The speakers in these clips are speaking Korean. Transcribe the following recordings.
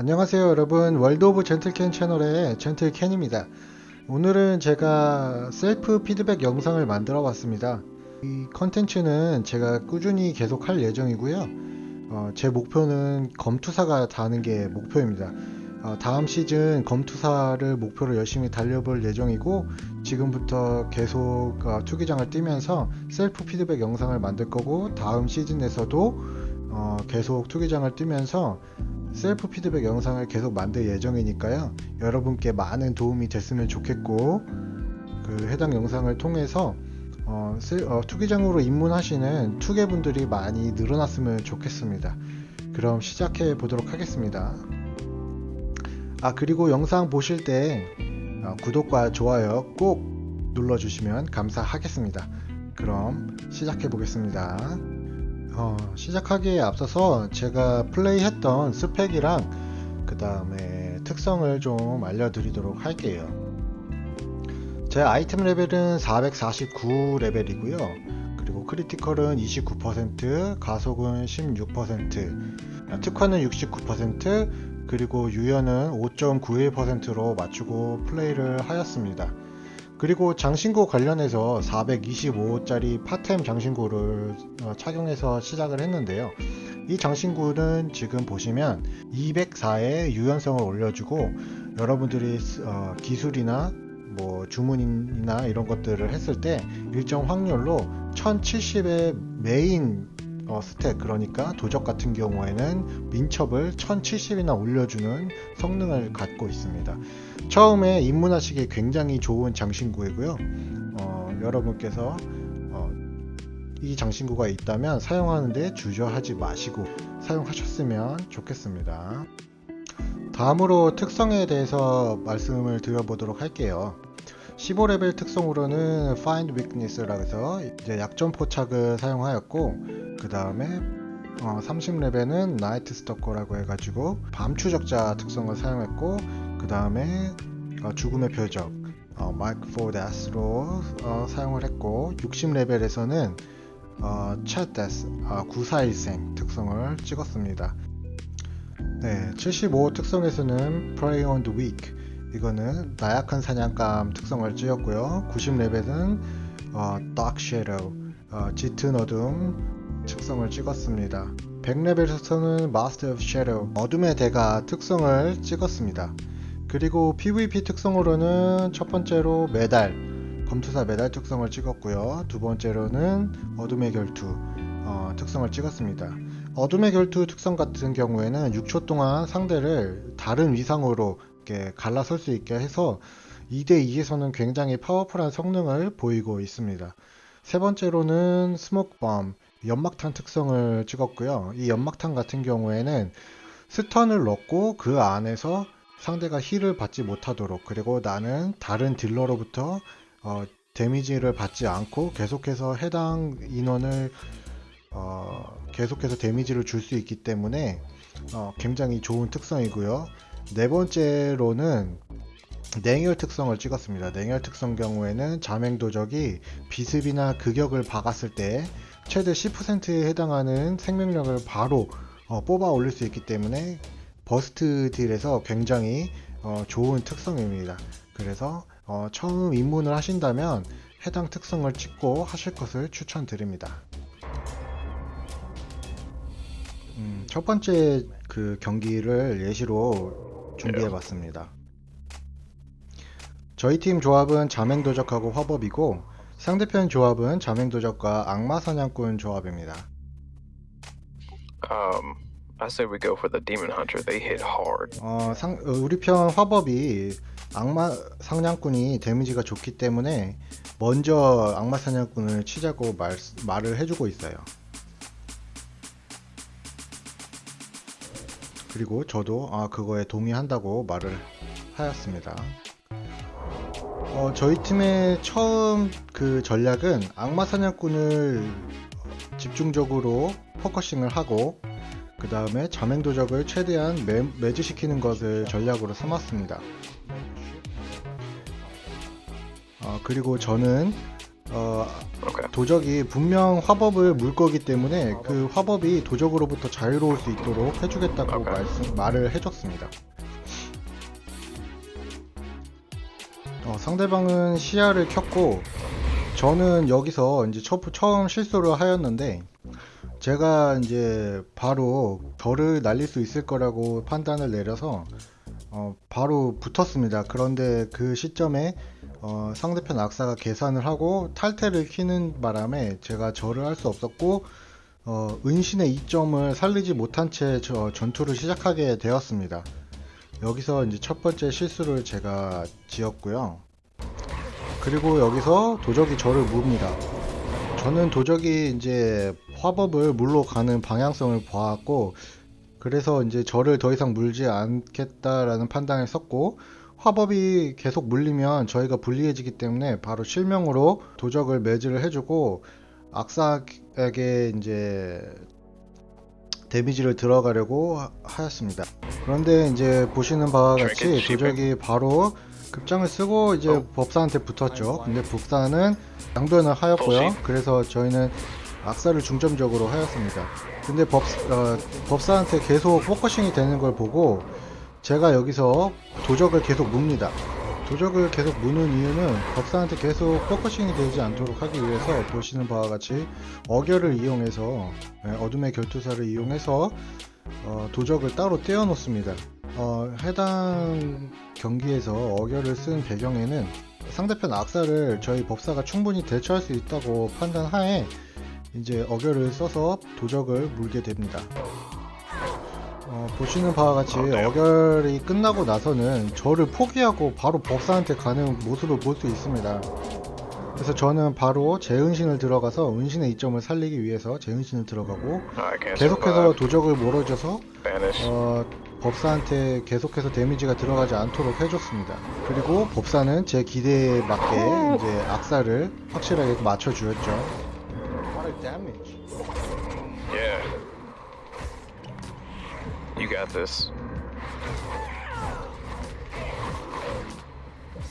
안녕하세요 여러분. 월드 오브 젠틀캔 채널의 젠틀캔입니다. 오늘은 제가 셀프 피드백 영상을 만들어 봤습니다. 이 컨텐츠는 제가 꾸준히 계속 할 예정이고요. 어, 제 목표는 검투사가 다는 게 목표입니다. 어, 다음 시즌 검투사를 목표로 열심히 달려볼 예정이고 지금부터 계속 어, 투기장을 뛰면서 셀프 피드백 영상을 만들 거고 다음 시즌에서도 어, 계속 투기장을 뛰면서 셀프 피드백 영상을 계속 만들 예정이니까요. 여러분께 많은 도움이 됐으면 좋겠고 그 해당 영상을 통해서 어, 셀- 어, 투기장으로 입문하시는 투개분들이 많이 늘어났으면 좋겠습니다. 그럼 시작해 보도록 하겠습니다. 아 그리고 영상 보실 때 어, 구독과 좋아요 꼭 눌러주시면 감사하겠습니다. 그럼 시작해 보겠습니다. 어, 시작하기에 앞서서 제가 플레이했던 스펙이랑 그 다음에 특성을 좀 알려드리도록 할게요. 제 아이템 레벨은 449 레벨이고요. 그리고 critical은 29%, 가속은 16%, 특화는 69%, 그리고 유연은 5.91%로 맞추고 플레이를 하였습니다. 그리고 장신구 관련해서 425짜리 파템 장신구를 어, 착용해서 시작을 했는데요. 이 장신구는 지금 보시면 204의 유연성을 올려주고 여러분들이 쓰- 어, 기술이나 뭐 주문이나 이런 것들을 했을 때 일정 확률로 1070의 메인 어, 스택 그러니까 도적 같은 경우에는 민첩을 1070이나 올려주는 성능을 갖고 있습니다. 처음에 입문하시기 굉장히 좋은 장신구이고요. 어, 여러분께서 어, 이 장신구가 있다면 사용하는데 주저하지 마시고 사용하셨으면 좋겠습니다. 다음으로 특성에 대해서 말씀을 드려보도록 할게요. 15레벨 특성으로는 Find Weakness라고 해서 이제 약점 포착을 사용하였고 그 다음에 30레벨은 나이트 스토커라고 해가지고 밤 추적자 특성을 사용했고 그 다음에 죽음의 표적 마이크 포 데스로 사용을 했고 60레벨에서는 챗 데스 구사일생 특성을 찍었습니다. 네, 75 특성에서는 Prey on the Weak 이거는 나약한 사냥감 특성을 찍었고요. 90레벨은 어, Dark Shadow 어, 짙은 어둠 특성을 찍었습니다. 100레벨에서는 Master of Shadow 어둠의 대가 특성을 찍었습니다. 그리고 PVP 특성으로는 첫 번째로 메달 검투사 메달 특성을 찍었고요. 두 번째로는 어둠의 결투 어, 특성을 찍었습니다. 어둠의 결투 특성 같은 경우에는 6초 동안 상대를 다른 위상으로 이렇게 갈라설 수 있게 해서 2대2에서는 굉장히 파워풀한 성능을 보이고 있습니다. 세 번째로는 smoke bomb 연막탄 특성을 찍었고요. 이 연막탄 같은 경우에는 stun을 넣고 그 안에서 상대가 heal을 받지 못하도록 그리고 나는 다른 딜러로부터 어, 데미지를 받지 않고 계속해서 해당 인원을 어, 계속해서 데미지를 줄 수 있기 때문에 어, 굉장히 좋은 특성이고요. 네 번째로는 냉혈 특성을 찍었습니다. 냉혈 특성 경우에는 자맹도적이 비습이나 극역을 박았을 때 최대 10%에 해당하는 생명력을 바로 어, 뽑아 올릴 수 있기 때문에 burst 딜에서 굉장히 어, 좋은 특성입니다. 그래서 어, 처음 입문을 하신다면 해당 특성을 찍고 하실 것을 추천드립니다. 음, 첫 번째 그 경기를 예시로 준비해 봤습니다. 저희 팀 조합은 자맹도적하고 화법이고 상대편 조합은 자맹도적과 악마사냥꾼 조합입니다. I say we go for the demon hunter. They hit hard. 어, 상, 어, 우리 편 화법이 악마 사냥꾼이 데미지가 좋기 때문에 먼저 악마 사냥꾼을 치자고 말, 말을 해주고 있어요. 그리고 저도 아, 그거에 동의한다고 말을 하였습니다. 어, 저희 팀의 처음 그 전략은 악마 사냥꾼을 집중적으로 focusing을 하고 그 다음에 자맹도적을 최대한 메, 메즈시키는 것을 전략으로 삼았습니다. 어, 그리고 저는 어. 도적이 분명 화법을 물 거기 때문에 그 화법이 도적으로부터 자유로울 수 있도록 해주겠다고. 말씀, 말을 해줬습니다. 어, 상대방은 시야를 켰고 저는 여기서 이제 처, 처음 실수를 하였는데 제가 이제 바로 저를 날릴 수 있을 거라고 판단을 내려서 어, 바로 붙었습니다. 그런데 그 시점에 어, 상대편 악사가 계산을 하고 탈퇴를 키는 바람에 제가 절을 할 수 없었고 어, 은신의 이점을 살리지 못한 채 저 전투를 시작하게 되었습니다. 여기서 이제 첫 번째 실수를 제가 지었고요. 그리고 여기서 도적이 저를 묵니다. 저는 도적이 이제 화법을 물로 가는 방향성을 보았고 그래서 이제 저를 더 이상 물지 않겠다라는 판단을 썼고 화법이 계속 물리면 저희가 불리해지기 때문에 바로 실명으로 도적을 매질을 해주고 악사에게 이제 데미지를 들어가려고 하- 하였습니다. 그런데 이제 보시는 바와 같이 도적이 바로 급장을 쓰고 이제 법사한테 붙었죠. 근데 법사는 양변을 하였고요. 그래서 저희는 악사를 중점적으로 하였습니다. 근데 법, 어, 법사한테 계속 focusing이 되는 걸 보고 제가 여기서 도적을 계속 뭅니다. 도적을 계속 무는 이유는 법사한테 계속 focusing이 되지 않도록 하기 위해서 보시는 바와 같이 어결을 이용해서 예, 어둠의 결투사를 이용해서 어, 도적을 따로 떼어 놓습니다. 어, 해당 경기에서 어결을 쓴 배경에는 상대편 악사를 저희 법사가 충분히 대처할 수 있다고 판단하에 이제 어결을 써서 도적을 물게 됩니다. 어, 보시는 바와 같이 어결이 끝나고 나서는 저를 포기하고 바로 법사한테 가는 모습을 볼 수 있습니다. 그래서 저는 바로 제 은신을 들어가서 은신의 이점을 살리기 위해서 제 은신을 들어가고 계속해서. 도적을 몰아줘서. 어, 법사한테 계속해서 데미지가 들어가지 않도록 해줬습니다. 그리고 법사는 제 기대에 맞게 이제 악사를 확실하게 맞춰주었죠. What a damage. Yeah. You got this.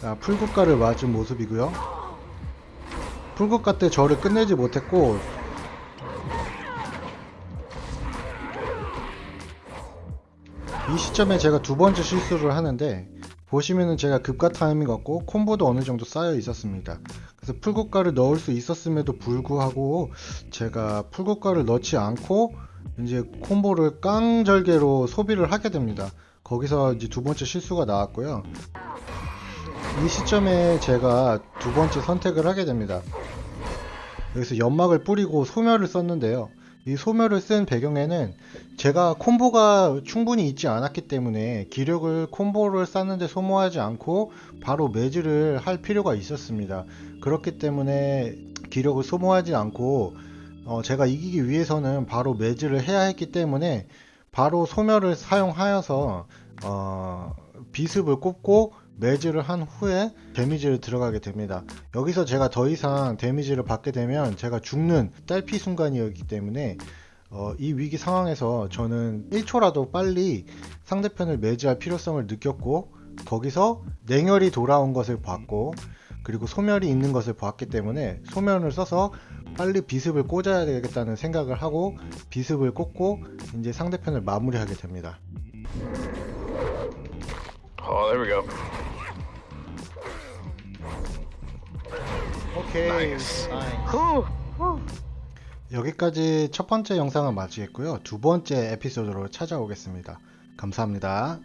자, 풀국가를 맞은 모습이고요. 풀국가 때 저를 끝내지 못했고 이 시점에 제가 두 번째 실수를 하는데 보시면은 제가 급가 타이밍 없고 콤보도 어느 정도 쌓여 있었습니다. 그래서 풀국가를 넣을 수 있었음에도 불구하고 제가 풀국가를 넣지 않고 이제 콤보를 깡절개로 소비를 하게 됩니다. 거기서 이제 두 번째 실수가 나왔고요. 이 시점에 제가 두 번째 선택을 하게 됩니다. 여기서 연막을 뿌리고 소멸을 썼는데요. 이 소멸을 쓴 배경에는 제가 콤보가 충분히 있지 않았기 때문에 기력을 콤보를 쌓는데 소모하지 않고 바로 매질을 할 필요가 있었습니다. 그렇기 때문에 기력을 소모하지 않고 어, 제가 이기기 위해서는 바로 매질을 해야 했기 때문에 바로 소멸을 사용하여서 어, 비습을 꼽고 매질을 한 후에 데미지를 들어가게 됩니다. 여기서 제가 더 이상 데미지를 받게 되면 제가 죽는 딸피 순간이었기 때문에 어, 이 위기 상황에서 저는 1초라도 빨리 상대편을 매지할 필요성을 느꼈고 거기서 냉혈이 돌아온 것을 봤고 그리고 소멸이 있는 것을 봤기 때문에 소멸을 써서 빨리 비습을 꽂아야 되겠다는 생각을 하고 비습을 꽂고 이제 상대편을 마무리하게 됩니다. Oh, there we go. 오케이. Nice. Whew. 여기까지 첫 번째 영상을 마치겠고요. 두 번째 에피소드로 찾아오겠습니다. 감사합니다.